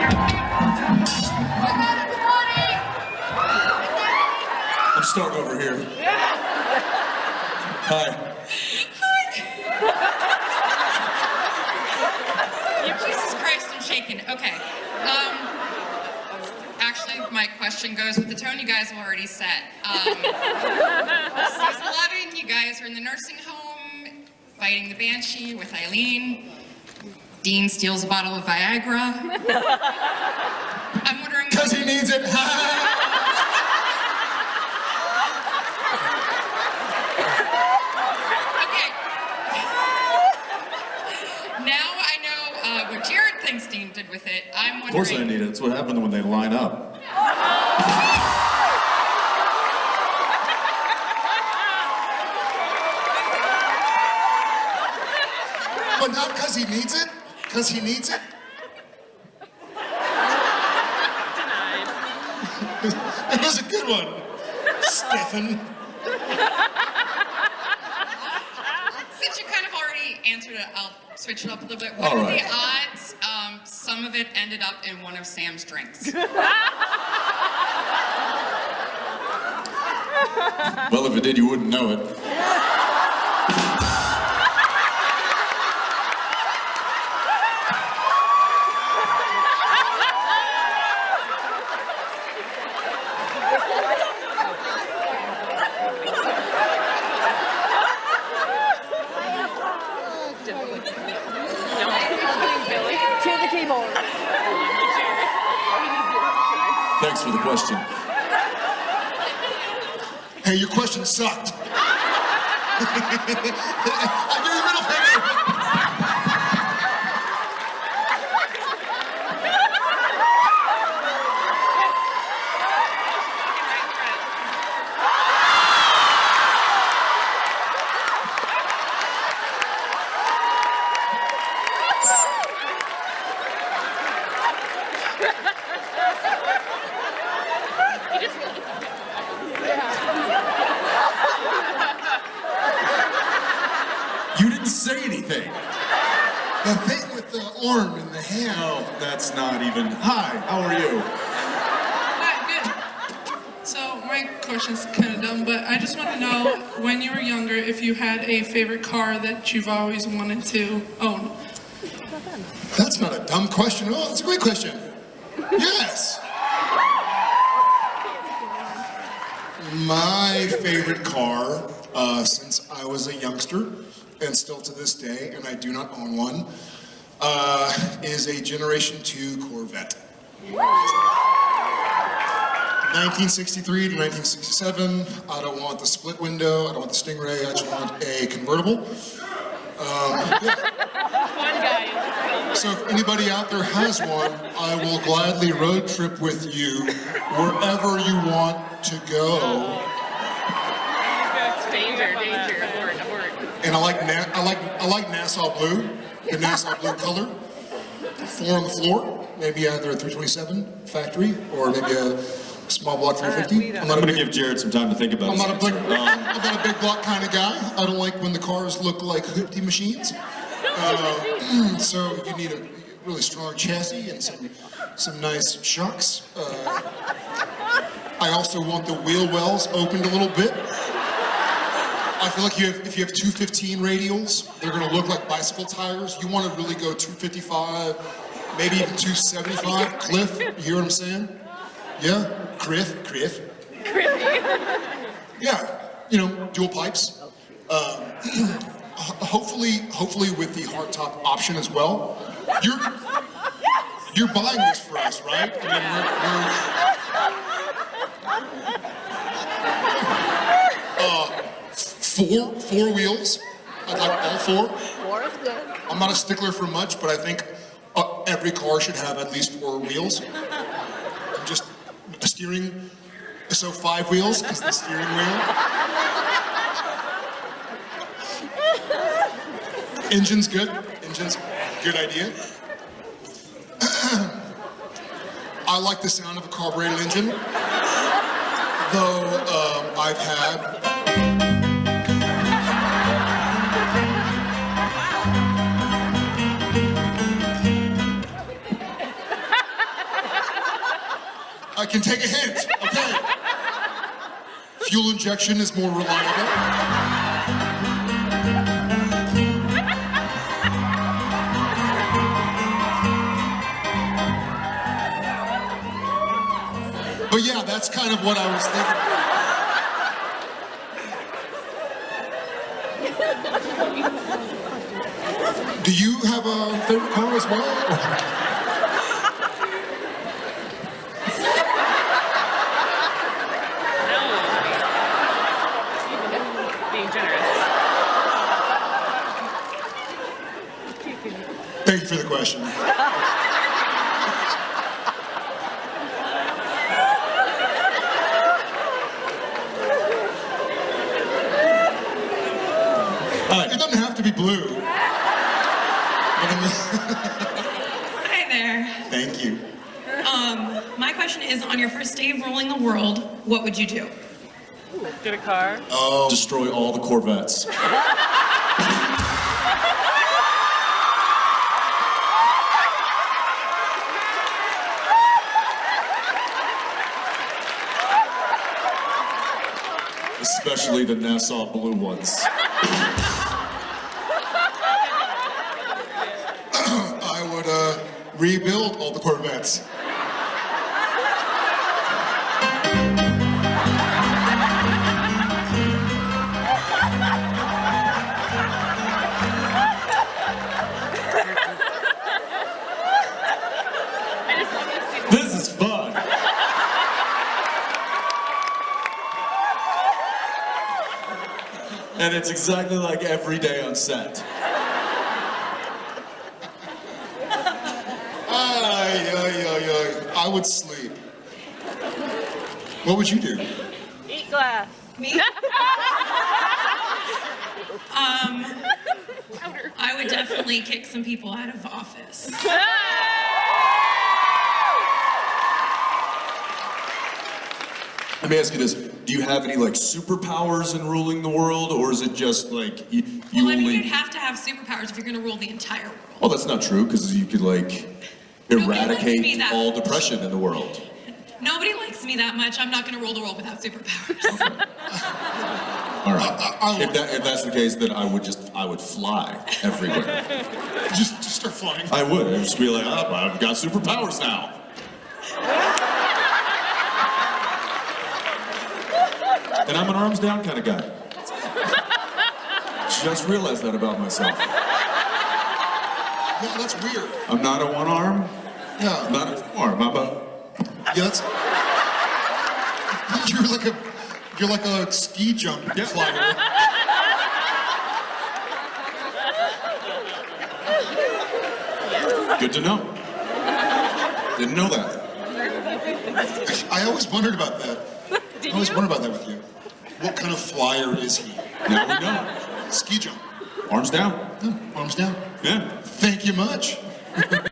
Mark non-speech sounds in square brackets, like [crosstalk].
I'm starting over here. Hi. Jesus Christ, I'm shaking. Okay. Um, actually, my question goes with the tone you guys have already set. Um, season 11, you guys are in the nursing home, fighting the Banshee with Eileen. Dean steals a bottle of Viagra. I'm wondering... Because he needs it. [laughs] Okay. Now I know uh, what Jared thinks Dean did with it. I'm wondering... of course I need it. It's what happened when they line up. But not because he needs it? Because he needs it? it was a good one, Stefan. Since you kind of already answered it, I'll switch it up a little bit. What All are right. the odds um, some of it ended up in one of Sam's drinks? [laughs] Well, if it did, you wouldn't know it. Thanks for the question. Hey, your question sucked. [laughs] You didn't say anything. The thing with the arm and the hand. Oh, that's not even. Hi, how are you? Hi, good. So my question's kind of dumb, but I just want to know when you were younger if you had a favorite car that you've always wanted to own. That's not a dumb question. Oh, that's a great question. Yes. My favorite car, uh, since I was a youngster, and still to this day, and I do not own one, uh, is a Generation 2 Corvette. 1963 to 1967. I don't want the split window. I don't want the Stingray. I just want a convertible. Um, guy. [laughs] so if anybody out there has one, I will gladly road trip with you wherever you want to go. And I like Na- I like I like Nassau blue, the Nassau blue color. Four on the floor, maybe either a 327 factory or maybe a small block 350. I'm I'm not gonna give Jared some time to think about I'm not a big. Um, I'm not a big block kind of guy. I don't like when the cars look like hoopty machines. Uh, [clears throat] so you need a really strong chassis and some some nice shocks. Uh, I also want the wheel wells opened a little bit. I feel like you have, if you have 215 radials, they're going to look like bicycle tires. You want to really go 255, maybe even 275. Cliff, you hear what I'm saying? Yeah, Cliff, Cliff. Yeah, you know, dual pipes. Um, [clears throat] hopefully, hopefully with the hardtop option as well. You're you're buying this for us, right? I mean, we're, we're uh, four four wheels. I'd like all four. Four is good. I'm not a stickler for much, but I think uh, every car should have at least four wheels. I'm Just steering, so five wheels is the steering wheel. Engine's good. Engine's good idea. [clears throat] I like the sound of a carbureted engine, though um, I've had can take a hint, okay? Fuel injection is more reliable. But yeah, that's kind of what I was thinking. Do you have a favorite car as well? Thank you for the question. It doesn't have to be blue. But in the- Hi there. Thank you. Um, my question is on your first day of ruling the world, what would you do? Get a car. Oh, Destroy all the Corvettes. Especially the Nassau blue ones. [coughs] I would uh, rebuild all the Corvettes. And it's exactly like every day on set. Ay, ay, ay, ay. I would sleep. What would you do? eat glass. Me? um, I would definitely kick some people out of office. Let me ask you this: Do you have any like superpowers in ruling the world, or is it just like you, you Well, I mean, only? you'd have to have superpowers if you're going to rule the entire world. Oh, that's not true, because you could like eradicate all much. depression in the world. Nobody likes me that much. I'm not going to rule the world without superpowers. All right. I- I- if, that, if that's the case, then I would just I would fly everywhere. Just, just start flying. I would. I'd just be like, oh, I've got superpowers now. And I'm an arms down kind of guy. Just realized that about myself. Yeah, that's weird. I'm not a one arm. Yeah. I'm Yeah, not a two arm. I'm a yeah, that's. [laughs] You're like a, you're like a ski jump Yeah. flyer. good to know. Didn't know that. I always wondered about that. Did I always wondered about that [laughs] with you. What kind of flyer is he? Now we know. Ski jump. Arms down. Yeah, arms down. Yeah. Thank you much. [laughs]